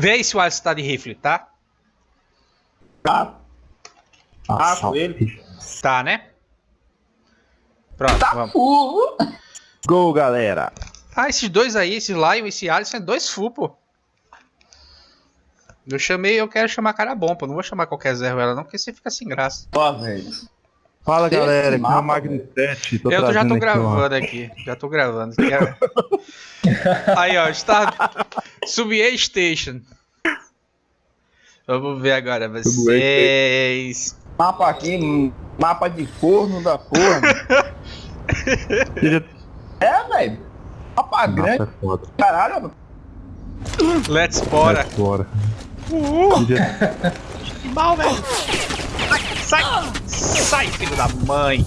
Vê aí se o Alisson tá de rifle, tá? Tá. Ah, Nossa, com ele. Tá, né? Pronto, Tá vamos. Gol, galera. Ah, esses dois aí, esse Lion e esse Alisson, é dois full, pô. Eu chamei, eu quero chamar cara bom, pô. Não vou chamar qualquer Zé Ruela, não, porque você fica sem graça. Ó, velho. Fala, Esse galera. Aqui é o Magno 7. Tô eu tô- já tô aqui, gravando aqui. Já tô gravando. Aí, ó, está. Subway Station. Vamos ver agora vocês. Mapa aqui, mapa de forno da porra. É, velho. Mapa grande, Mapa é caralho. Let's bora. Vai Bora. Uhul. Seja- Que mal, velho. Sai, sai, sai, filho da mãe.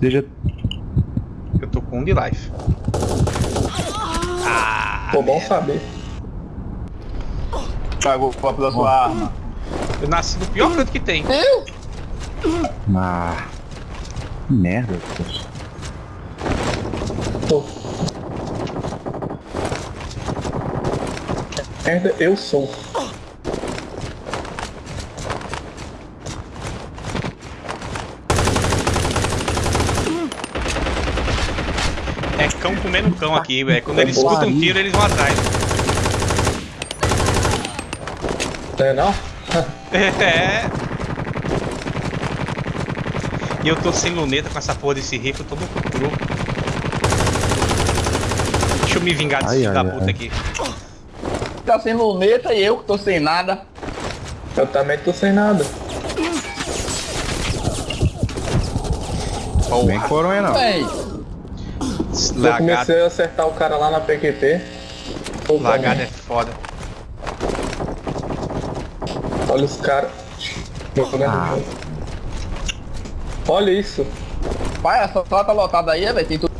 Seja Eu tô com um de life. Ah, Pô, bom saber. Pagou pela sua arma. eu nasci no pior canto que tem. Eu? Ah, que merda. poxa. Merda, eu sou. É cão comendo cão aqui, velho. Quando eles escutam um tiro, eles vão atrás. É não? É. E eu tô sem luneta com essa porra desse rifle, eu tô no cru. Deixa eu me vingar desse Ai, filho ai, da puta ai. aqui. Tá sem luneta e eu que tô sem nada. Eu também tô sem nada. Vem Porra, coronha, não. Véi, eu comecei a acertar o cara lá na PQP. Pô, lagado é foda. Olha os caras. jogando Ah. Olha isso. Pai, essa sala tá lotada aí, velho. Tem tudo.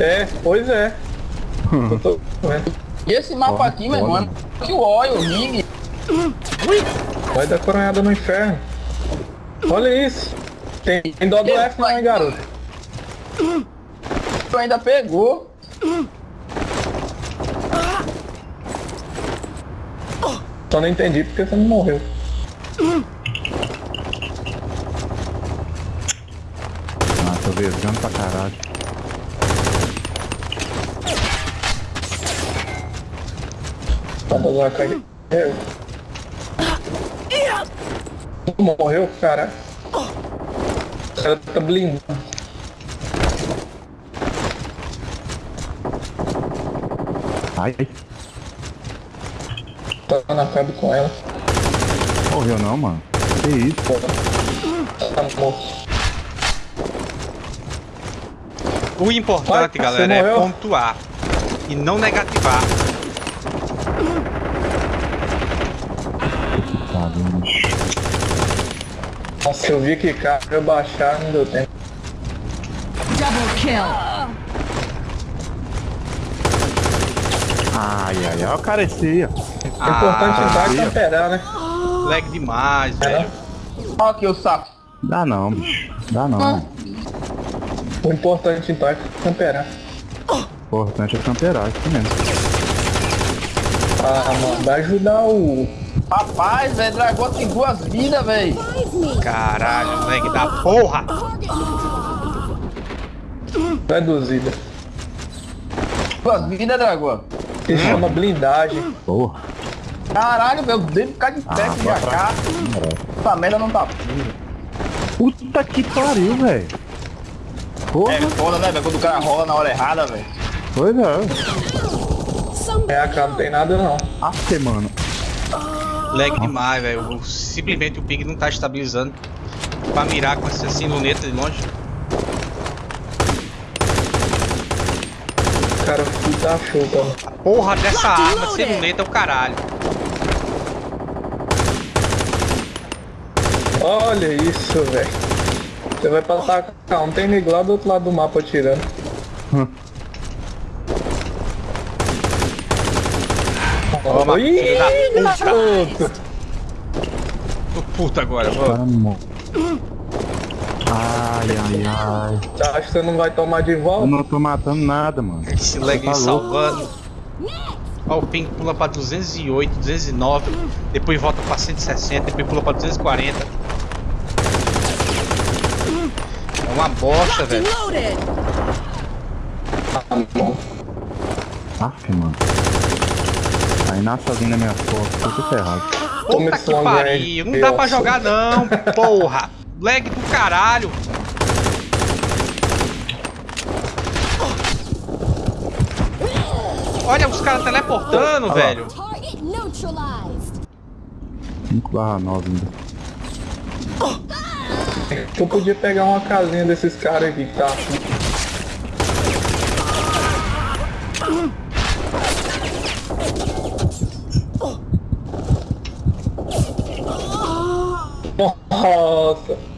É, pois é. Eu tô vendo. E esse mapa Olha, aqui, meu é que o óleo, o ring. Vai dar coronhada no inferno. Olha isso. Tem, tem dó do F não, hein, garoto. Tu ainda pegou. Só não entendi porque você não morreu. Ah, tô vesgando pra caralho. Tá lá, cara. Morreu, cara. O cara tá blindado. Ai, ai. Tá na cabe com ela. Morreu não, mano. Que isso? Pô. Tá morto. O importante, Vai, galera, você é morreu? pontuar e não negativar. Que pariu, bicho. Nossa, eu vi que cara eu baixar, não deu tempo. Double kill. Ai, ai, ai. Olha o cara esse aí, ó. O importante Ah, é aí, ó. temperar, né? lag demais, velho. Olha aqui o saco. Dá não, bicho. Dá não. O importante então é temperar. O importante é camperar, isso mesmo. Ah, mano, vai ajudar o. Rapaz, velho, dragão tem duas vidas, velho. Caralho, lag da porra. Reduzida. Duas vidas, dragão. Se chama blindagem. Porra. Caralho, meu, devo ficar de pé Ah, aqui bora já cá. Essa merda não tá. Puta que pariu, velho. Porra. É foda, né, velho? Quando o cara rola na hora errada, velho. Pois é. É, cara, não tem nada não. Aff, mano. Lag demais, velho. Simplesmente o ping não tá estabilizando. Pra mirar com essa assim, luneta de longe. Cara puta chuta. Porra dessa arma luneta é o caralho. Olha isso, velho. Você vai pra atacar, um tem nego lá do outro lado do mapa atirando. Toma, Ih, filho da puta. Tô puto agora, morre. Ai, ai, ai. Você acha que você não vai tomar de Eu volta? não tô matando nada, mano. Esse lag Tá salvando. Ó, o ping pula pra 208, 209, depois volta pra 160, depois pula pra 240. É uma bosta, velho. Ah, bom. Aff, mano. Aí nasce alguém na minha foto, tô ferrado. Puta Começou que pariu, não dá pra jogar não, porra. Lag do caralho. Olha os caras teleportando, Olha lá. velho. Target neutralized. 5 barra 9 ainda. Eu podia pegar uma casinha desses caras aqui que tá. Nossa!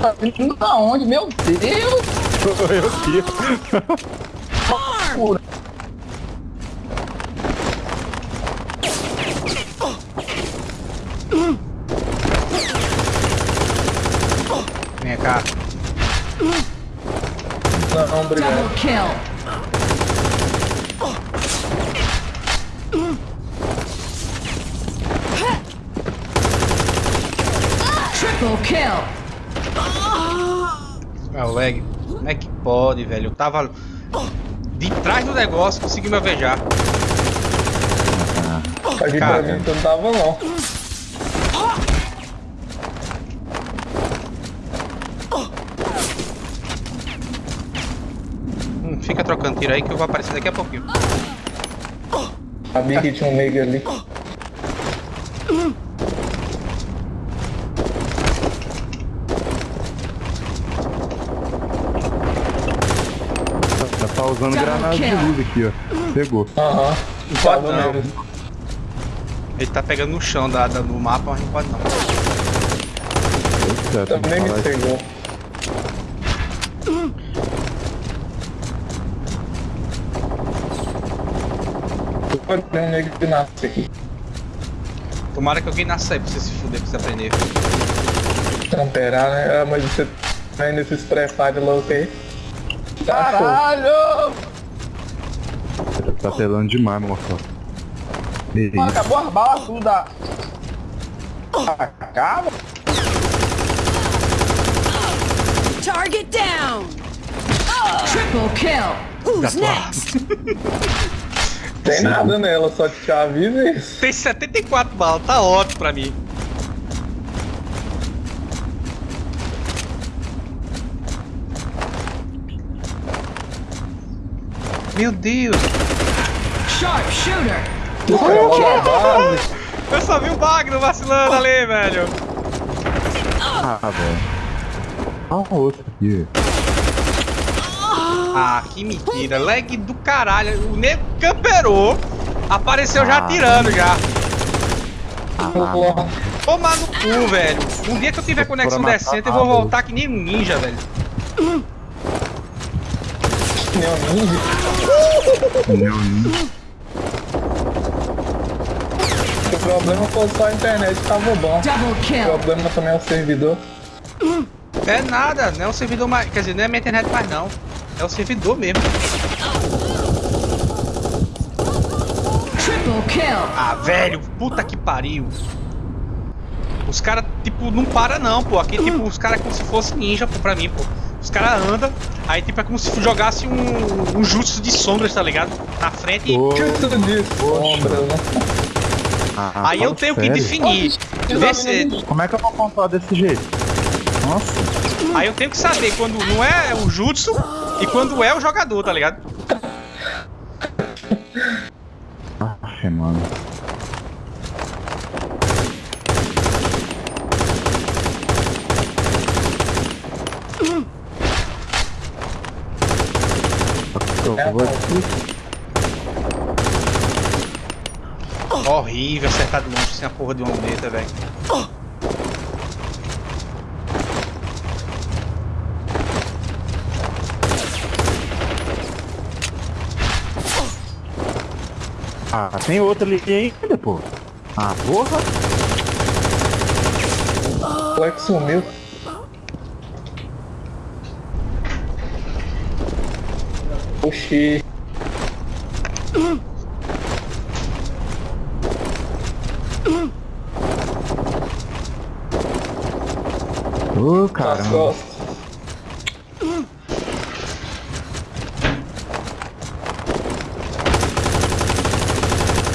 Tá vindo da onde? Meu Deus! Eu aqui. Vem cá. Não, obrigado. Double kill. Triple kill. É o lag. Como é que pode, velho? Eu tava de trás do negócio, consegui me alvejar. Aqui pra mim não tava não. Hum, fica trocando tiro aí que eu vou aparecer daqui a pouquinho. Sabia que tinha um nega ali. Já tá usando granada de luz aqui, ó. Pegou. Aham. pode Tava não. Ele tá pegando no chão da, da- do mapa, mas não pode não. Certo, Também me pegou. Pode ter um nego que nasce aqui. Tomara que alguém nasça aí pra você se fuder, pra você aprender. Tamperar, né? Ah, mas você vai nesses pré-fire louco aí. Caralho! Tá telando demais. Ei, Mano, acabou as balas tudo da... Acaba? Target down. Triple kill. Who's next? Tem nada nela, só te aviso isso. Tem 74 balas, tá ótimo pra mim. Meu Deus, Sharpshooter. Uma base. eu só vi o Magno vacilando ali, velho. Ah, velho. Ah, outro aqui. Ah, que mentira, lag do caralho. O nego camperou, apareceu já atirando já. Porra. Tomar no cu, velho. Um dia que eu tiver conexão decente, eu vou voltar que nem um ninja, velho. Meu ninja. Meu. O problema foi só a internet, tava bom. O problema também é o servidor. É nada, não é o servidor mais. Quer dizer, não é minha internet mais não. É o servidor mesmo. Triple kill. Ah, velho, puta que pariu. Os caras, tipo, não para não, pô. Aqui, tipo, os caras como se fosse ninja, pô, pra mim, pô. Os caras andam, aí, tipo, é como se jogasse um, um jutsu de sombras, tá ligado? Na frente. Que tudo disso? Sombra, né? ah, aí eu tenho que sério. definir. Ver se, Como é que eu vou contar desse jeito? Nossa. aí eu tenho que saber quando não é o jutsu e quando é o jogador, tá ligado? Aff, mano. Horrível acertar de longe sem a porra de uma luneta, velho. Ah, tem outro ali ainda, pô. Ah, porra. O moleque sumiu. Oxi. Ô, caramba. costas.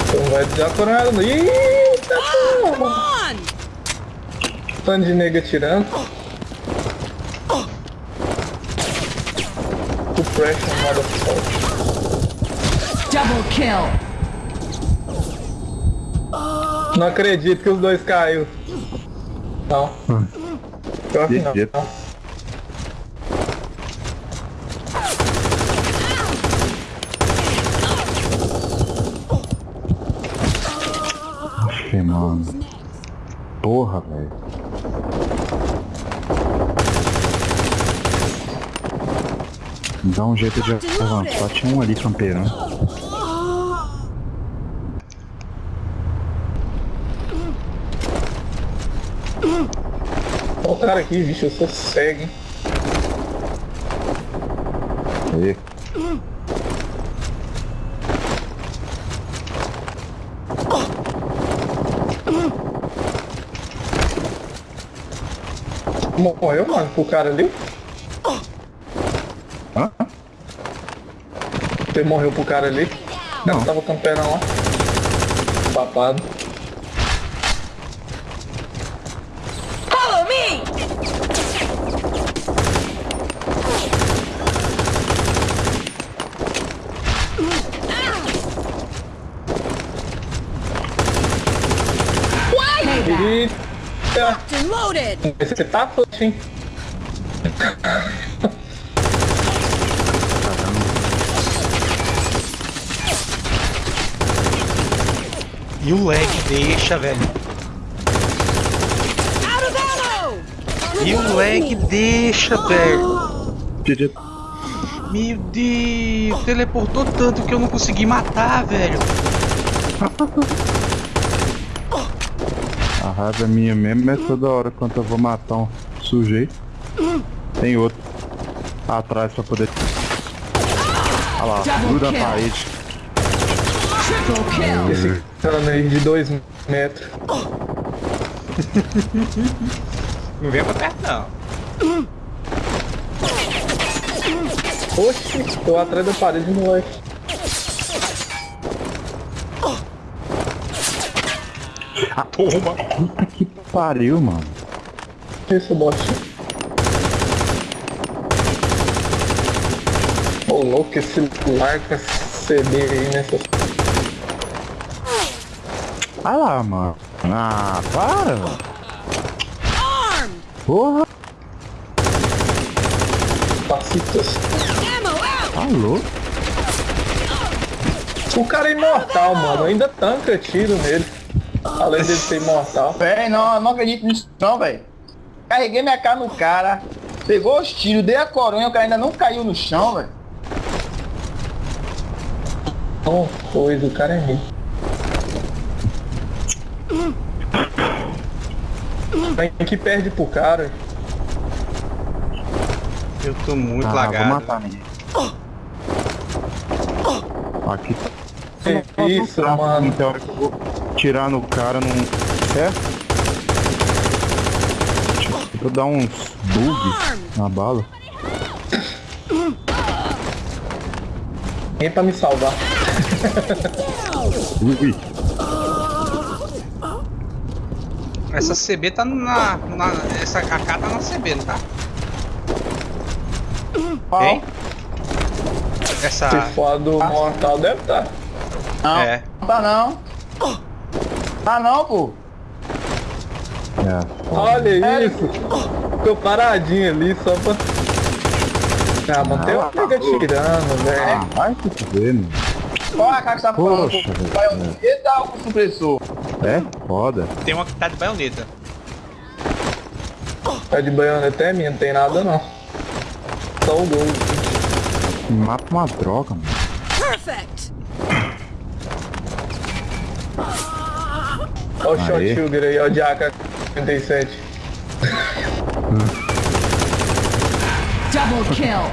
Então vai desacorando. Eita Come porra! on! Tanto de nega tirando. O pressure, motherfucker. Double kill. Não acredito que os dois caiu. Não. Pior que não. Oxe, mano. Porra, velho. Dá um jeito de avançar. Tinha um ali campeirão. Olha o cara aqui, bicho, eu sou cego. hein? Aí. Morreu, mano, pro cara ali? Você morreu pro cara ali? Não. Tava camperão lá. Papado. Follow me! Eita! Esse tá hein? E o lag deixa, velho. E o lag deixa, velho. Meu Deus, teleportou tanto que eu não consegui matar, velho. A raiva minha mesmo é toda hora quando eu vou matar um sujeito. Tem outro atrás pra poder. Olha lá, gruda na parede. Esse cano aí de 2 metros. Não vem pra perto, não. Oxi, tô atrás da parede, moleque. Toma. Puta que pariu, mano. Isso, bot. Ô louco, esse larga CD aí nessa. Olha lá, mano. Ah, para! Porra, Pacitas. Out! tá louco. O cara é imortal, mano. Ainda tanca tiro nele. Além dele ser imortal. Véi, não, não acredito nisso não, velho. Carreguei minha cara no cara, pegou os tiros, dei a coronha, o cara ainda não caiu no chão, velho. Não, coisa, o cara é rico. Tem que perde pro cara. Eu tô muito Ah, vou lagado. matar ninguém. Aqui tá. Que isso, mano. Tem hora que eu vou tirar no cara, não. É? Vou dar uns bug na bala. Vem pra me salvar. Ui, Essa CB tá na, na. Essa AK tá na CB, não tá? Hein? Essa. Se for do mortal, deve tá. Não, É. não tá não. Tá não, pô. é. Olha isso. Ficou paradinho ali só pra. Ah, mano, tem uma nega tirando, velho. Ah, vai se fuder, mano. Qual é a cara que tá falando? Poxa. Vai um eita ou com supressor? É foda. Tem uma que tá de baioneta. Tá de baioneta é minha, não tem nada não. Só o gol. Mata uma droga, mano. Perfect! Olha o shot sugar aí, ó, de AK-47. Double kill!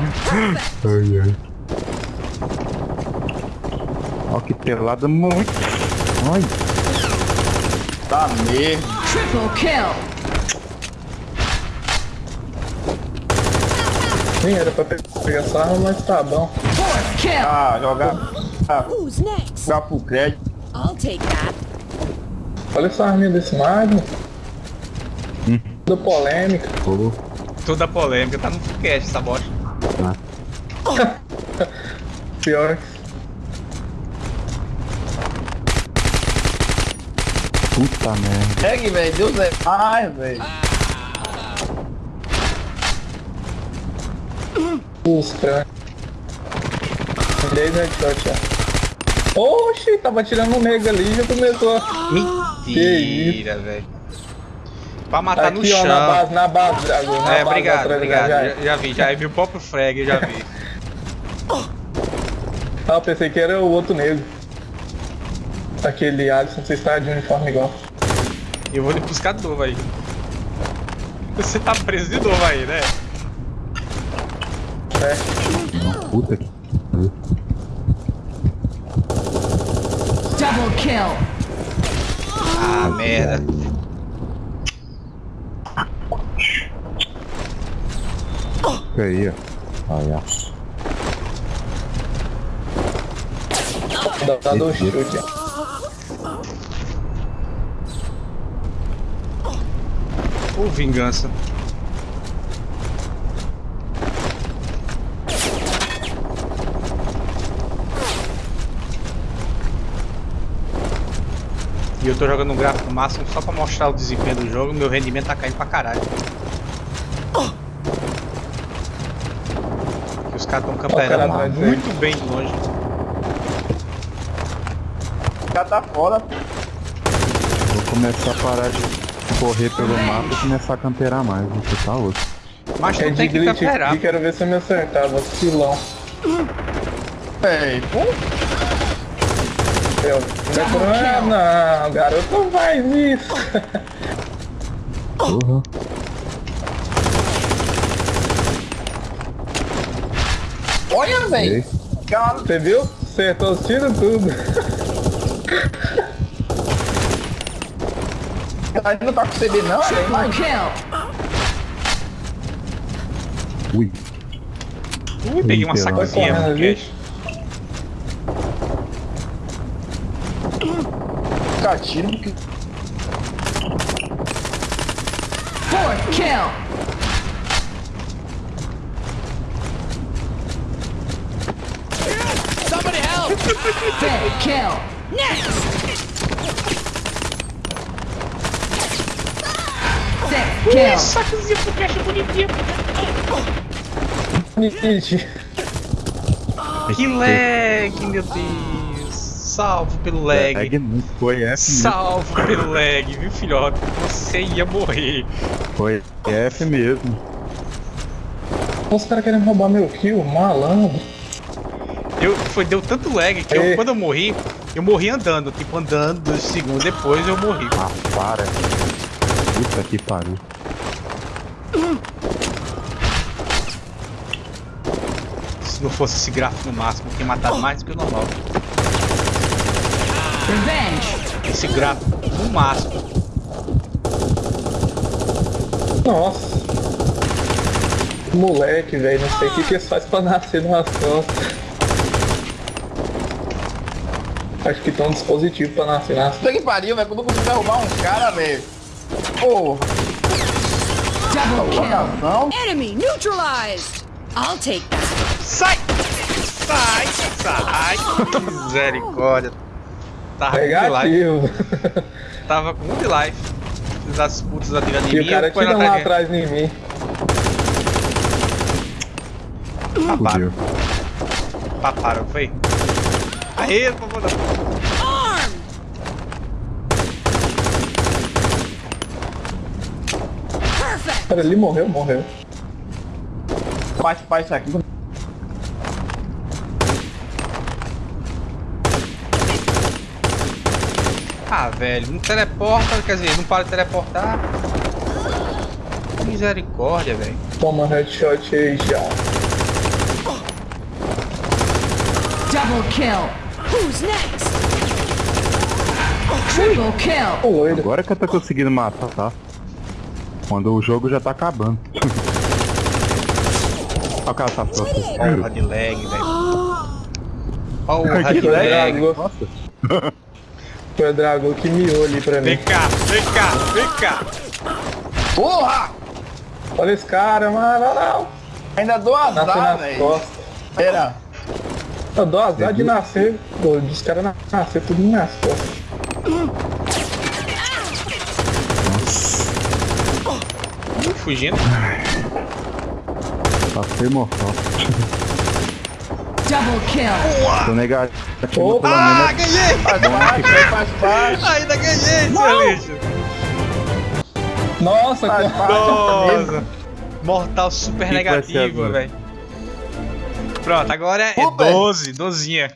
Ai, ai. Ó que pelada muito. Ai, Tá mesmo. Triple kill. Nem era pra pe- pegar essa arma, mas tá bom. Ah, jogar. Ah, Who's next? jogar pro crédito. I'll take that. Olha essa arminha desse Magnum. Da polêmica. pô. Toda polêmica, tá no foguete essa bosta. Pior. Puta merda. Segue, velho. Deus é mais, velho. Os crânios. 10 headshot, ó. Oxi, tava tirando um nega ali e já começou. Mentira, velho. Pra matar no Aqui, ó, chão. na base, na base, Dragão. na é, base obrigado, atrás, obrigado. já- Já, já vi, já vi o próprio frag, eu já vi. Ah, eu pensei que era o outro negro. Aquele Alisson, você está de uniforme igual. E eu vou lhe buscar de novo aí. Você tá preso de novo aí, né? É. Puta que. Double kill. Ah, merda. Fica aí, ó. Olha. Dá, dá dois chutes. Ô, vingança. E eu tô jogando um gráfico máximo só pra mostrar o desempenho do jogo, meu rendimento tá caindo pra caralho. Que os caras tão cara camperando dele. muito bem de longe. Já tá fora. Vou começar a parar de correr pelo mapa e começar a camperar mais. Você tá louco. Mas tu É de tem que glitch camperar. quero ver se eu me acertava. Filão. Véi, pô. Eu, ah, não, garoto, não faz isso. Porra. Olha, velho. Ei. Você viu? Acertou os tiros tudo. A não tá com CB não, velho. Kill. Ui. Ui, peguei uma vai no correndo, cash. fica tiro porque. Fourth kill. Fifth kill. Sixth kill. Sacozinho pro cash bonitinho. Nietzsche. Que lag, meu Deus. Salvo pelo lag. Lag não foi F mesmo. Salvo pelo lag, viu, filhote? Você ia morrer. Foi F mesmo. Os caras querem roubar meu kill, malandro. Eu, foi, deu tanto lag que eu, Ei. quando eu morri, eu morri andando. Tipo, andando dois segundos depois eu morri. Ah, para. Puta que pariu. Se não fosse esse gráfico no máximo, eu tinha matado mais do que o normal. Revenge. Esse gráfico no máximo. Nossa. Moleque, velho, não sei o que que eles fazem pra nascer nas costas. Acho que tem um dispositivo pra nascer nas Puta que pariu, velho. Quando eu consigo derrubar um cara, velho. Porra, Double kill. coração. Enemy neutralized. I'll take that. Sai! Sai! Sai! Misericórdia. Tava com um de life. Negativo. Tava com um de life. Das putas atirando em E mim. o cara tira um atrás de- mim. Fudeu. Paparam, foi? Aê, por favor. Armed. Perfect. Cara, ele morreu, morreu. Bate pra isso aqui. Ah, velho, não teleporta, quer dizer, não para de teleportar. Misericórdia, velho. Toma headshot aí já. Double kill. Who's next? Triple kill. Agora que eu tô conseguindo matar, tá? Quando o jogo já tá acabando. Olha o cara tá pronto. Porra de lag, velho. Porra Que de lag. lag. Nossa. Foi o dragão que miou ali pra Vem mim. cá, vem cá, vem cá. Porra! Olha esse cara, mano. Não, não. Ainda dou azar, velho. Pera. Eu dou azar de nascer. Pô, dos caras na- nascer tudo nas costas. Fugindo. Passei mortal. Double kill. Tô negativo Opa! Ah, ganhei! Faz parte, velho, faz parte. Ainda ganhei, seu lixo. Nossa, Faz cara. parte. Nossa. Mortal super Que que negativo, velho. Pronto, agora é Super. 12, dozinha.